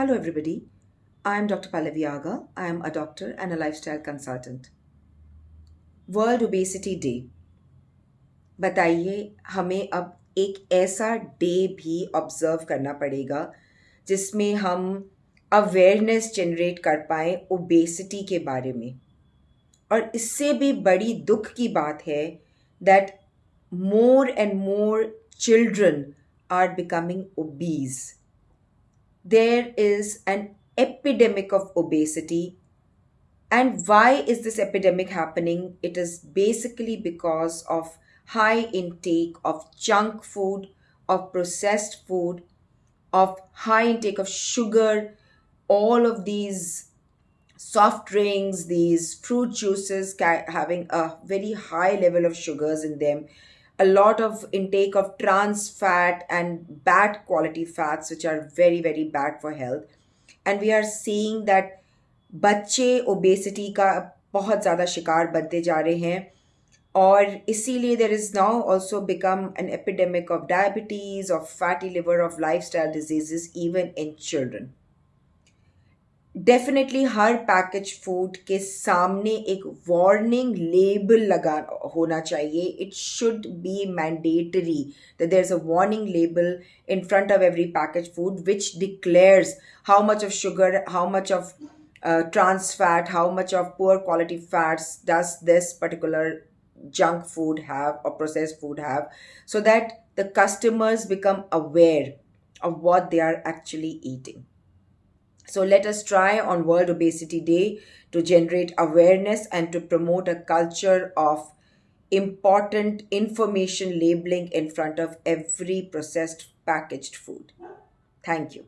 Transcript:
Hello, everybody. I'm Dr. Pallavi Aga. I am a doctor and a lifestyle consultant. World obesity day बताइए हमें अब एक ऐसा day भी ऑब्ज़र्व करना पड़ेगा जिसमें हम अवेयरनेस जनरेट कर पाए ओबेसिटी के बारे में और इससे भी बड़ी दुख की बात है that more and more children are becoming obese there is an epidemic of obesity. And why is this epidemic happening? It is basically because of high intake of junk food, of processed food, of high intake of sugar, all of these soft drinks, these fruit juices having a very high level of sugars in them, a lot of intake of trans fat and bad quality fats which are very very bad for health and we are seeing that बच्चे obesity का बहुत ज़्यादा शिकार बनते जा रहे हैं और इसीलिए there is now also become an epidemic of diabetes of fatty liver of life style disease even in children definitely हर पैकेज फूड के सामने एक वार्निंग लेबल लगा होना चाहिए it should be mandatory that there is a warning label in front of every package food which declares how much of sugar how much of trans fat, how much of poor quality fats does this particular junk food have or processed food have, so that the customers become aware of what they are actually eating. So let us try on World Obesity Day to generate awareness and to promote a culture of important information labeling in front of every processed packaged food. Thank you.